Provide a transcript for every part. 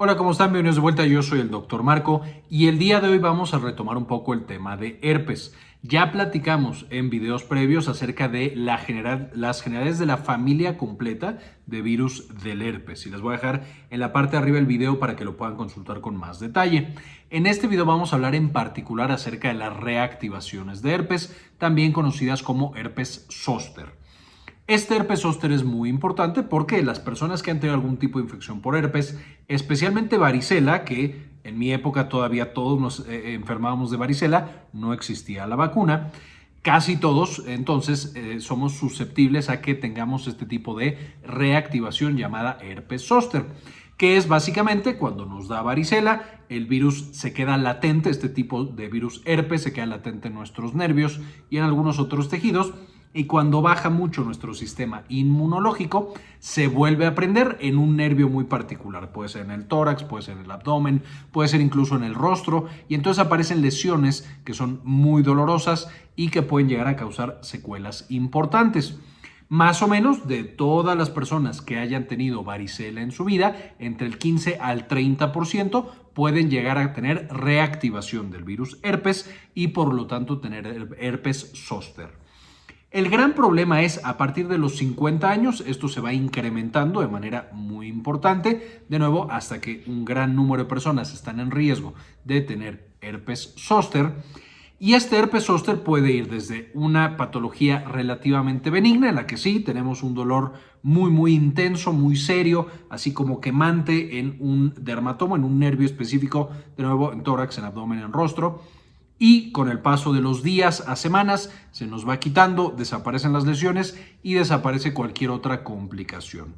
Hola, ¿cómo están? Bienvenidos de vuelta. Yo soy el Dr. Marco y el día de hoy vamos a retomar un poco el tema de herpes. Ya platicamos en videos previos acerca de las generalidades de la familia completa de virus del herpes y les voy a dejar en la parte de arriba el video para que lo puedan consultar con más detalle. En este video vamos a hablar en particular acerca de las reactivaciones de herpes, también conocidas como herpes zóster. Este herpes zóster es muy importante porque las personas que han tenido algún tipo de infección por herpes, especialmente varicela, que en mi época todavía todos nos eh, enfermábamos de varicela, no existía la vacuna, casi todos entonces eh, somos susceptibles a que tengamos este tipo de reactivación llamada herpes zóster que es básicamente cuando nos da varicela, el virus se queda latente, este tipo de virus herpes se queda latente en nuestros nervios y en algunos otros tejidos y cuando baja mucho nuestro sistema inmunológico, se vuelve a prender en un nervio muy particular. Puede ser en el tórax, puede ser en el abdomen, puede ser incluso en el rostro y entonces aparecen lesiones que son muy dolorosas y que pueden llegar a causar secuelas importantes. Más o menos de todas las personas que hayan tenido varicela en su vida, entre el 15 al 30% pueden llegar a tener reactivación del virus herpes y por lo tanto tener herpes zóster. El gran problema es a partir de los 50 años, esto se va incrementando de manera muy importante, de nuevo hasta que un gran número de personas están en riesgo de tener herpes zóster. Y este herpes zóster puede ir desde una patología relativamente benigna, en la que sí tenemos un dolor muy, muy intenso, muy serio, así como quemante en un dermatoma, en un nervio específico, de nuevo en tórax, en abdomen, en rostro y con el paso de los días a semanas se nos va quitando, desaparecen las lesiones y desaparece cualquier otra complicación.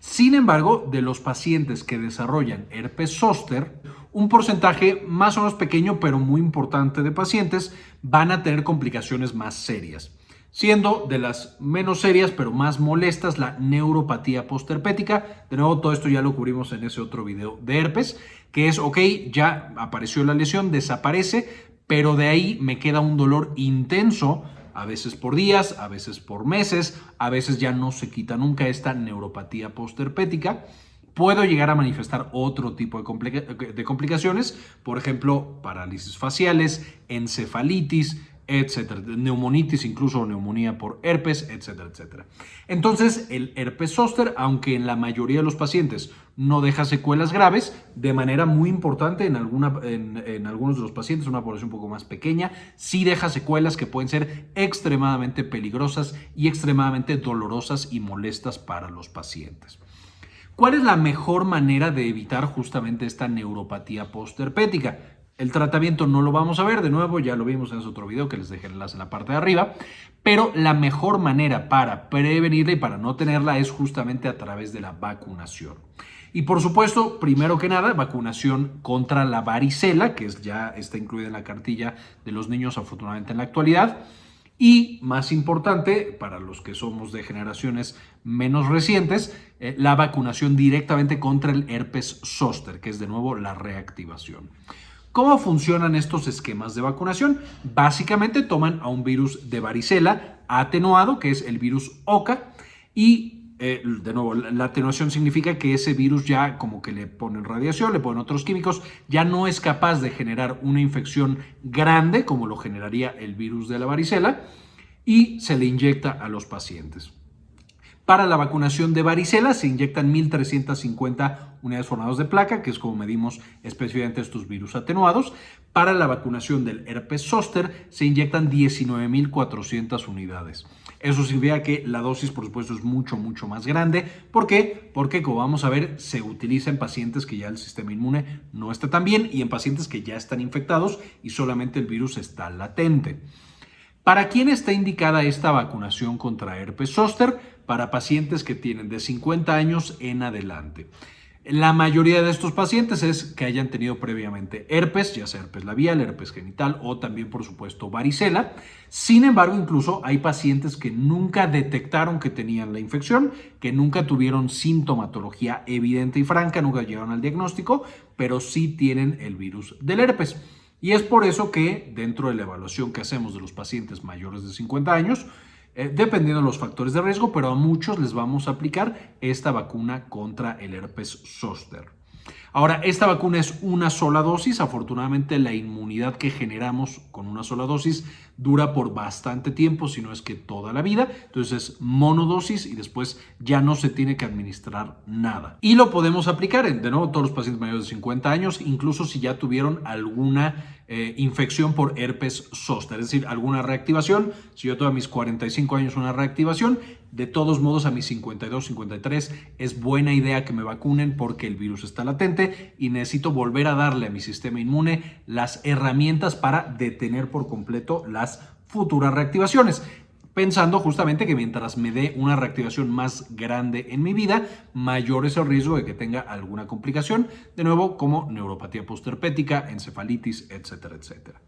Sin embargo, de los pacientes que desarrollan herpes zóster, un porcentaje más o menos pequeño pero muy importante de pacientes van a tener complicaciones más serias siendo de las menos serias pero más molestas la neuropatía postherpética. De nuevo, todo esto ya lo cubrimos en ese otro video de herpes, que es, ok, ya apareció la lesión, desaparece, pero de ahí me queda un dolor intenso, a veces por días, a veces por meses, a veces ya no se quita nunca esta neuropatía postherpética. Puedo llegar a manifestar otro tipo de, de complicaciones, por ejemplo, parálisis faciales, encefalitis, etcétera, neumonitis, incluso neumonía por herpes, etcétera, etcétera. Entonces, el herpes zóster, aunque en la mayoría de los pacientes no deja secuelas graves, de manera muy importante en, en, algunos de los pacientes, una población un poco más pequeña, sí deja secuelas que pueden ser extremadamente peligrosas y extremadamente dolorosas y molestas para los pacientes. ¿Cuál es la mejor manera de evitar justamente esta neuropatía postherpética? El tratamiento no lo vamos a ver, de nuevo ya lo vimos en ese otro video que les dejé el enlace en la parte de arriba, pero la mejor manera para prevenirla y para no tenerla es justamente a través de la vacunación. Y por supuesto, primero que nada, vacunación contra la varicela, que ya está incluida en la cartilla de los niños afortunadamente en la actualidad. Y más importante, para los que somos de generaciones menos recientes, eh, la vacunación directamente contra el herpes zóster, que es de nuevo la reactivación. ¿Cómo funcionan estos esquemas de vacunación? Básicamente toman a un virus de varicela atenuado, que es el virus OCA, y eh, de nuevo, la atenuación significa que ese virus ya como que le ponen radiación, le ponen otros químicos, ya no es capaz de generar una infección grande como lo generaría el virus de la varicela y se le inyecta a los pacientes. Para la vacunación de varicela se inyectan 1.350 unidades formadas de placa, que es como medimos específicamente estos virus atenuados. Para la vacunación del herpes zóster se inyectan 19.400 unidades. Eso significa que la dosis, por supuesto, es mucho, mucho más grande. ¿Por qué? Porque, como vamos a ver, se utiliza en pacientes que ya el sistema inmune no está tan bien y en pacientes que ya están infectados y solamente el virus está latente. ¿Para quién está indicada esta vacunación contra herpes zóster? Para pacientes que tienen de 50 años en adelante. La mayoría de estos pacientes es que hayan tenido previamente herpes, ya sea herpes labial, herpes genital o también, por supuesto, varicela. Sin embargo, incluso hay pacientes que nunca detectaron que tenían la infección, que nunca tuvieron sintomatología evidente y franca, nunca llegaron al diagnóstico, pero sí tienen el virus del herpes. Y es por eso que dentro de la evaluación que hacemos de los pacientes mayores de 50 años, eh, dependiendo de los factores de riesgo, pero a muchos les vamos a aplicar esta vacuna contra el herpes zóster. Ahora, esta vacuna es una sola dosis. Afortunadamente, la inmunidad que generamos con una sola dosis dura por bastante tiempo, si no es que toda la vida. Entonces es monodosis y después ya no se tiene que administrar nada. Y lo podemos aplicar en, de nuevo, todos los pacientes mayores de 50 años, incluso si ya tuvieron alguna eh, infección por herpes zóster, es decir, alguna reactivación. Si yo tengo a mis 45 años una reactivación, de todos modos, a mis 52, 53 es buena idea que me vacunen porque el virus está latente y necesito volver a darle a mi sistema inmune las herramientas para detener por completo las futuras reactivaciones pensando justamente que mientras me dé una reactivación más grande en mi vida, mayor es el riesgo de que tenga alguna complicación, de nuevo como neuropatía postherpética, encefalitis, etcétera, etcétera.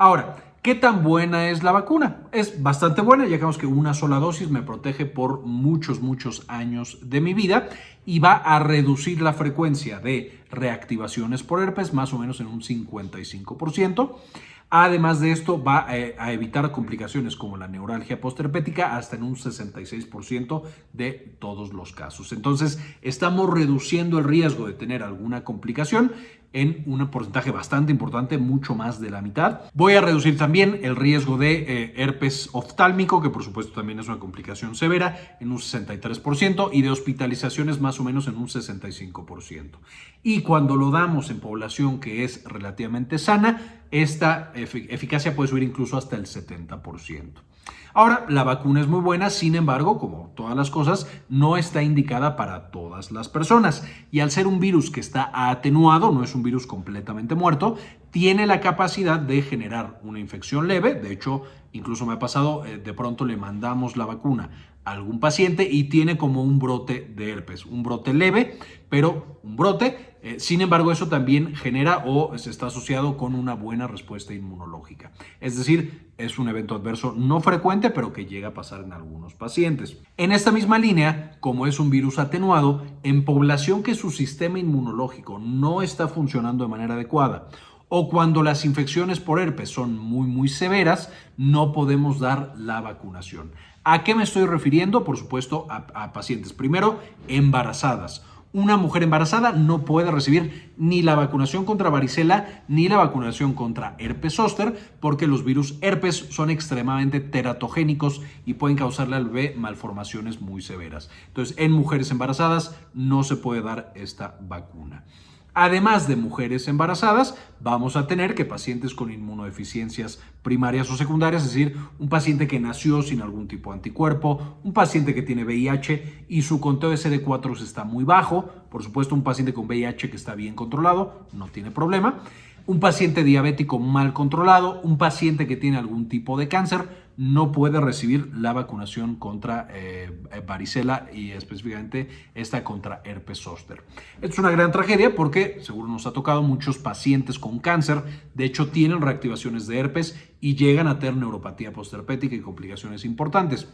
Ahora, ¿qué tan buena es la vacuna? Es bastante buena, ya que una sola dosis me protege por muchos, muchos años de mi vida y va a reducir la frecuencia de reactivaciones por herpes más o menos en un 55%. Además de esto, va eh, a evitar complicaciones como la neuralgia postherpética hasta en un 66% de todos los casos. Entonces, estamos reduciendo el riesgo de tener alguna complicación en un porcentaje bastante importante, mucho más de la mitad. Voy a reducir también el riesgo de eh, herpes oftálmico, que por supuesto también es una complicación severa, en un 63% y de hospitalizaciones más o menos en un 65%. Y cuando lo damos en población que es relativamente sana, esta eficacia puede subir incluso hasta el 70%. Ahora, la vacuna es muy buena, sin embargo, como todas las cosas, no está indicada para todas las personas. Y al ser un virus que está atenuado, no es un virus completamente muerto, tiene la capacidad de generar una infección leve. De hecho, incluso me ha pasado, eh, de pronto le mandamos la vacuna a algún paciente y tiene como un brote de herpes, un brote leve, pero un brote eh, sin embargo, eso también genera o se está asociado con una buena respuesta inmunológica. Es decir, es un evento adverso no frecuente, pero que llega a pasar en algunos pacientes. En esta misma línea, como es un virus atenuado, en población que su sistema inmunológico no está funcionando de manera adecuada o cuando las infecciones por herpes son muy muy severas, no podemos dar la vacunación. ¿A qué me estoy refiriendo? Por supuesto, a pacientes primero embarazadas una mujer embarazada no puede recibir ni la vacunación contra varicela ni la vacunación contra herpes zóster porque los virus herpes son extremadamente teratogénicos y pueden causarle al bebé malformaciones muy severas. Entonces, en mujeres embarazadas no se puede dar esta vacuna. Además de mujeres embarazadas, vamos a tener que pacientes con inmunodeficiencias primarias o secundarias, es decir, un paciente que nació sin algún tipo de anticuerpo, un paciente que tiene VIH y su conteo de CD4 está muy bajo, por supuesto un paciente con VIH que está bien controlado, no tiene problema, un paciente diabético mal controlado, un paciente que tiene algún tipo de cáncer, no puede recibir la vacunación contra eh, varicela y específicamente esta contra herpes zóster. Es una gran tragedia porque, seguro nos ha tocado, muchos pacientes con cáncer, de hecho, tienen reactivaciones de herpes y llegan a tener neuropatía postherpética y complicaciones importantes.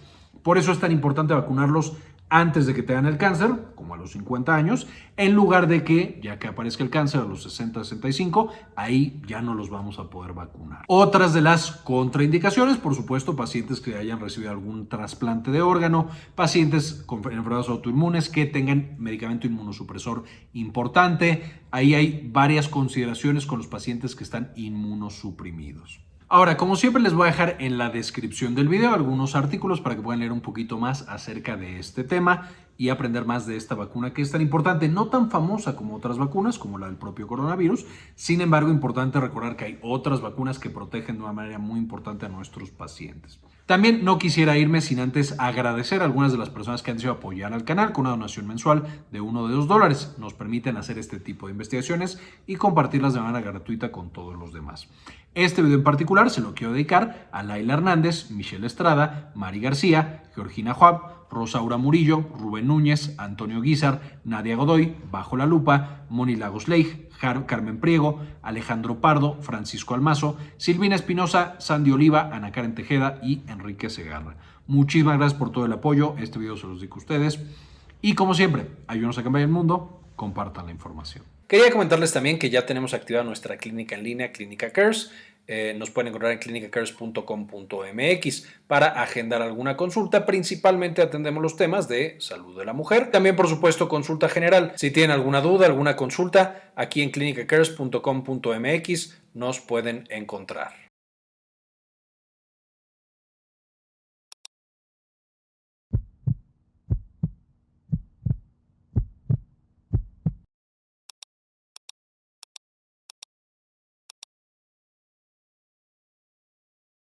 Por eso es tan importante vacunarlos antes de que tengan el cáncer, como a los 50 años, en lugar de que, ya que aparezca el cáncer a los 60, 65, ahí ya no los vamos a poder vacunar. Otras de las contraindicaciones, por supuesto, pacientes que hayan recibido algún trasplante de órgano, pacientes con enfermedades autoinmunes que tengan medicamento inmunosupresor importante. Ahí hay varias consideraciones con los pacientes que están inmunosuprimidos. Ahora, como siempre, les voy a dejar en la descripción del video algunos artículos para que puedan leer un poquito más acerca de este tema y aprender más de esta vacuna que es tan importante, no tan famosa como otras vacunas, como la del propio coronavirus. Sin embargo, importante recordar que hay otras vacunas que protegen de una manera muy importante a nuestros pacientes. También no quisiera irme sin antes agradecer a algunas de las personas que han decidido apoyar al canal con una donación mensual de uno de dos dólares. Nos permiten hacer este tipo de investigaciones y compartirlas de manera gratuita con todos los demás. Este video en particular se lo quiero dedicar a Laila Hernández, Michelle Estrada, Mari García, Georgina Juab, Rosaura Murillo, Rubén Núñez, Antonio Guizar, Nadia Godoy, Bajo la Lupa, Moni Lagos Leigh, Carmen Priego, Alejandro Pardo, Francisco Almazo, Silvina Espinosa, Sandy Oliva, Ana Karen Tejeda y Enrique Segarra. Muchísimas gracias por todo el apoyo. Este video se los digo a ustedes. Y como siempre, ayúdenos a cambiar el mundo. Compartan la información. Quería comentarles también que ya tenemos activada nuestra clínica en línea, Clínica Cares eh, nos pueden encontrar en clinicacares.com.mx para agendar alguna consulta. Principalmente atendemos los temas de salud de la mujer. También, por supuesto, consulta general. Si tienen alguna duda, alguna consulta, aquí en clinicacares.com.mx nos pueden encontrar.